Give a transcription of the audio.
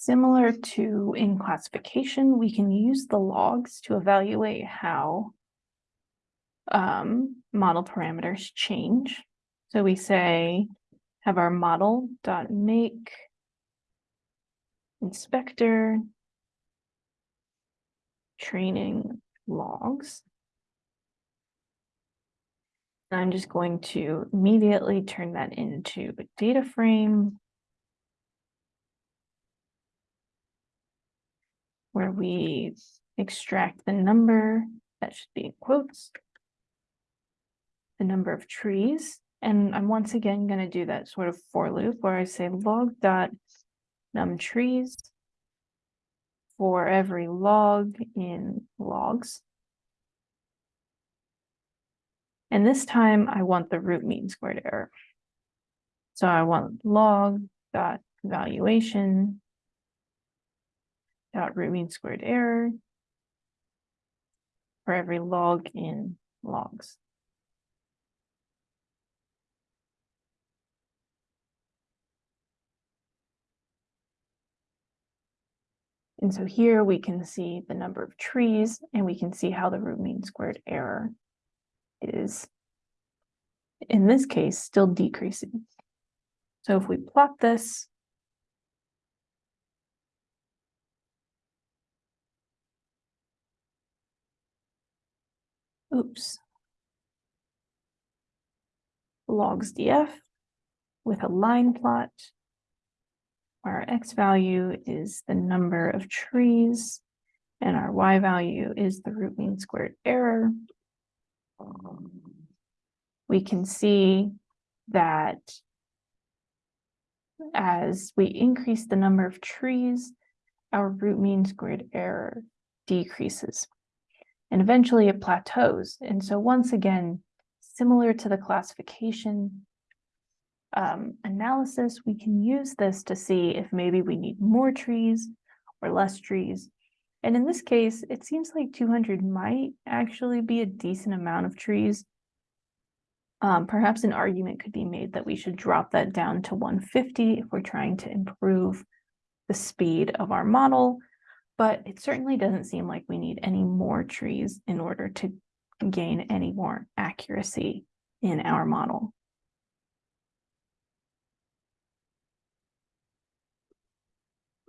Similar to in classification, we can use the logs to evaluate how um, model parameters change. So we say, have our model dot make inspector training logs. And I'm just going to immediately turn that into a data frame where we extract the number that should be in quotes, the number of trees. And I'm once again going to do that sort of for loop where I say log dot num trees for every log in logs. And this time I want the root mean squared error. So I want log dot evaluation dot root mean squared error for every log in logs. And so here we can see the number of trees and we can see how the root mean squared error is, in this case, still decreasing. So if we plot this, oops, logs df with a line plot, where our x value is the number of trees and our y value is the root mean squared error. We can see that as we increase the number of trees, our root mean squared error decreases. And eventually it plateaus. And so once again, similar to the classification um, analysis, we can use this to see if maybe we need more trees or less trees. And in this case, it seems like 200 might actually be a decent amount of trees. Um, perhaps an argument could be made that we should drop that down to 150 if we're trying to improve the speed of our model, but it certainly doesn't seem like we need any more trees in order to gain any more accuracy in our model.